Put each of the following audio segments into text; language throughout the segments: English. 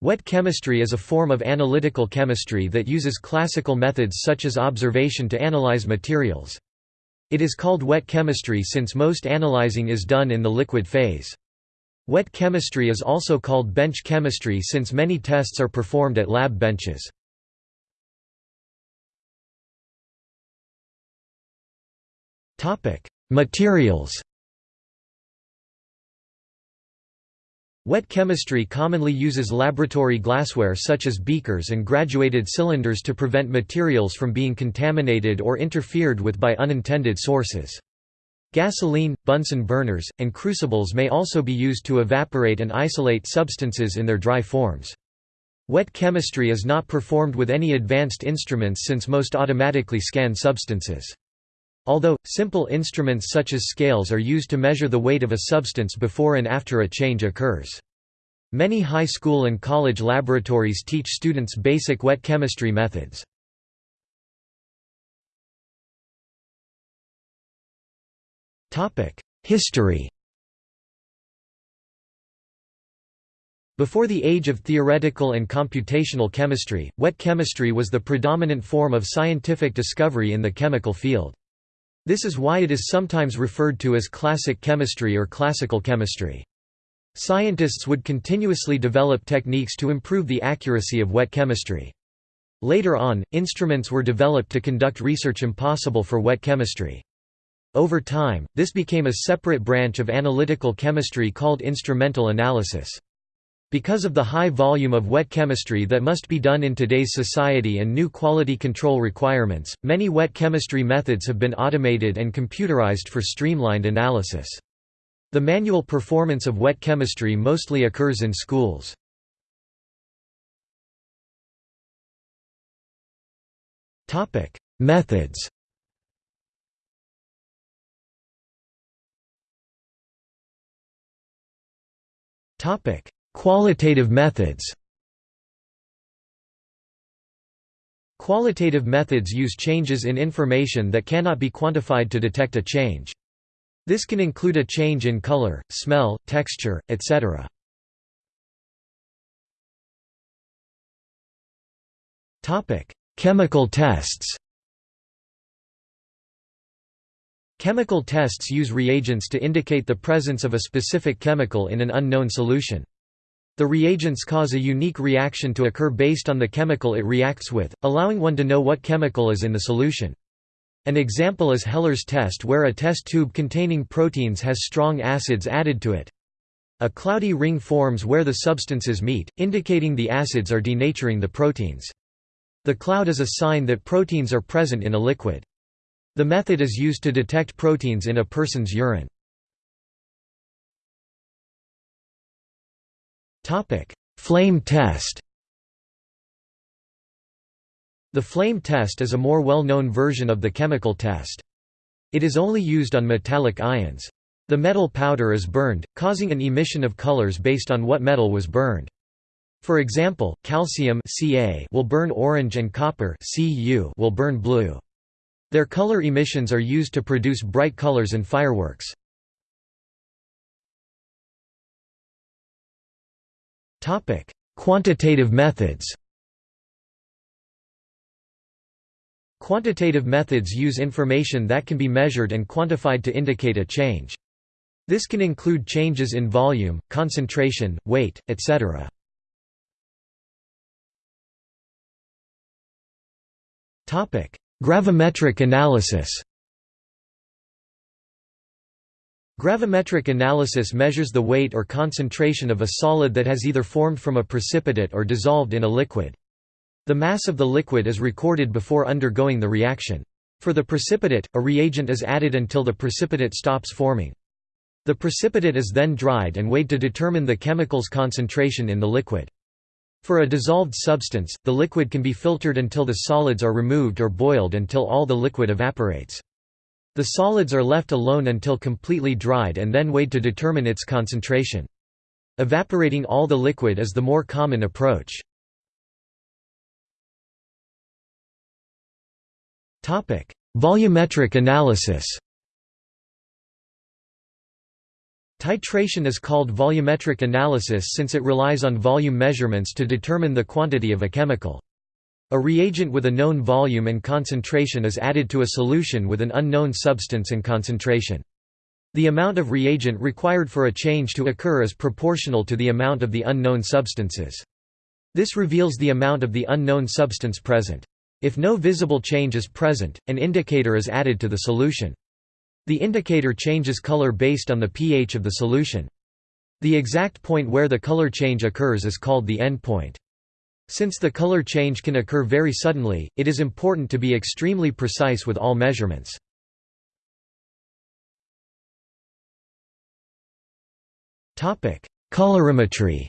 Wet chemistry is a form of analytical chemistry that uses classical methods such as observation to analyze materials. It is called wet chemistry since most analyzing is done in the liquid phase. Wet chemistry is also called bench chemistry since many tests are performed at lab benches. Materials Wet chemistry commonly uses laboratory glassware such as beakers and graduated cylinders to prevent materials from being contaminated or interfered with by unintended sources. Gasoline, Bunsen burners, and crucibles may also be used to evaporate and isolate substances in their dry forms. Wet chemistry is not performed with any advanced instruments since most automatically scan substances. Although, simple instruments such as scales are used to measure the weight of a substance before and after a change occurs. Many high school and college laboratories teach students basic wet chemistry methods. History Before the age of theoretical and computational chemistry, wet chemistry was the predominant form of scientific discovery in the chemical field. This is why it is sometimes referred to as classic chemistry or classical chemistry. Scientists would continuously develop techniques to improve the accuracy of wet chemistry. Later on, instruments were developed to conduct research impossible for wet chemistry. Over time, this became a separate branch of analytical chemistry called instrumental analysis. Because of the high volume of wet chemistry that must be done in today's society and new quality control requirements, many wet chemistry methods have been automated and computerized for streamlined analysis. The manual performance of wet chemistry mostly occurs in schools. Methods Topic: Qualitative methods Qualitative methods use changes in information that cannot be quantified to detect a change. This can include a change in color, smell, texture, etc. Chemical tests Chemical tests use reagents to indicate the presence of a specific chemical in an unknown solution. The reagents cause a unique reaction to occur based on the chemical it reacts with, allowing one to know what chemical is in the solution. An example is Heller's test where a test tube containing proteins has strong acids added to it. A cloudy ring forms where the substances meet, indicating the acids are denaturing the proteins. The cloud is a sign that proteins are present in a liquid. The method is used to detect proteins in a person's urine. Flame test The flame test is a more well-known version of the chemical test. It is only used on metallic ions. The metal powder is burned, causing an emission of colors based on what metal was burned. For example, calcium Ca will burn orange and copper Cu will burn blue. Their color emissions are used to produce bright colors in fireworks. Topic: Quantitative methods. Quantitative methods use information that can be measured and quantified to indicate a change. This can include changes in volume, concentration, weight, etc. Gravimetric analysis. Gravimetric analysis measures the weight or concentration of a solid that has either formed from a precipitate or dissolved in a liquid. The mass of the liquid is recorded before undergoing the reaction. For the precipitate, a reagent is added until the precipitate stops forming. The precipitate is then dried and weighed to determine the chemical's concentration in the liquid. For a dissolved substance, the liquid can be filtered until the solids are removed or boiled until all the liquid evaporates. The solids are left alone until completely dried and then weighed to determine its concentration. Evaporating all the liquid is the more common approach. Volumetric analysis Titration is called volumetric analysis since it relies on volume measurements to determine the quantity of a chemical. A reagent with a known volume and concentration is added to a solution with an unknown substance and concentration. The amount of reagent required for a change to occur is proportional to the amount of the unknown substances. This reveals the amount of the unknown substance present. If no visible change is present, an indicator is added to the solution. The indicator changes color based on the pH of the solution. The exact point where the color change occurs is called the endpoint. Since the color change can occur very suddenly, it is important to be extremely precise with all measurements. Colorimetry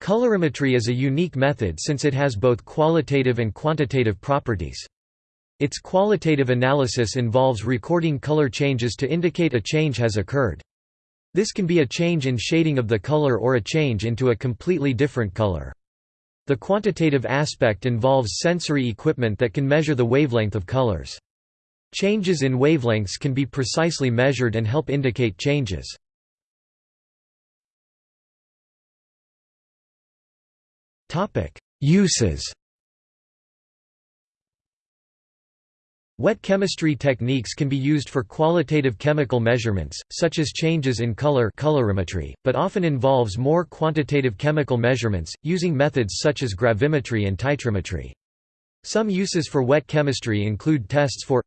Colorimetry is a unique method since it has both qualitative and quantitative properties. Its qualitative analysis involves recording color changes to indicate a change has occurred. This can be a change in shading of the color or a change into a completely different color. The quantitative aspect involves sensory equipment that can measure the wavelength of colors. Changes in wavelengths can be precisely measured and help indicate changes. Uses Wet chemistry techniques can be used for qualitative chemical measurements, such as changes in color colorimetry, but often involves more quantitative chemical measurements, using methods such as gravimetry and titrimetry. Some uses for wet chemistry include tests for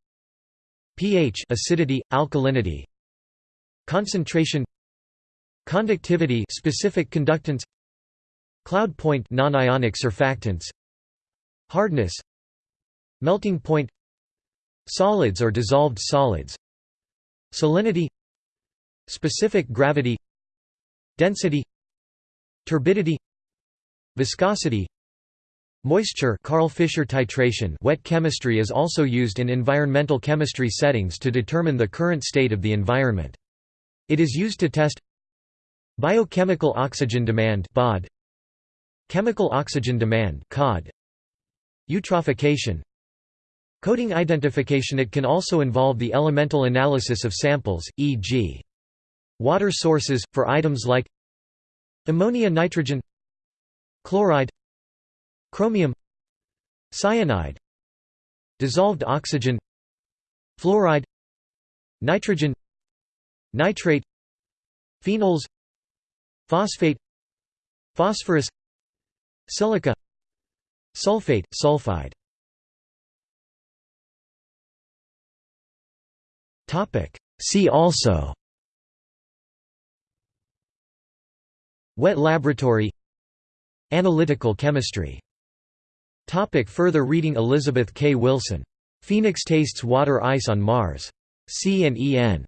pH acidity, alkalinity, concentration conductivity specific conductance cloud point non-ionic surfactants hardness melting point Solids or dissolved solids. Salinity Specific gravity Density Turbidity Viscosity Moisture Karl Fischer titration. Wet chemistry is also used in environmental chemistry settings to determine the current state of the environment. It is used to test Biochemical oxygen demand BOD, Chemical oxygen demand COD, Eutrophication Coating identification It can also involve the elemental analysis of samples, e.g. water sources, for items like ammonia nitrogen chloride chromium cyanide dissolved oxygen fluoride nitrogen nitrate phenols phosphate phosphorus silica sulfate sulfide See also Wet laboratory Analytical chemistry Topic further reading Elizabeth K. Wilson. Phoenix tastes water ice on Mars. C and EN.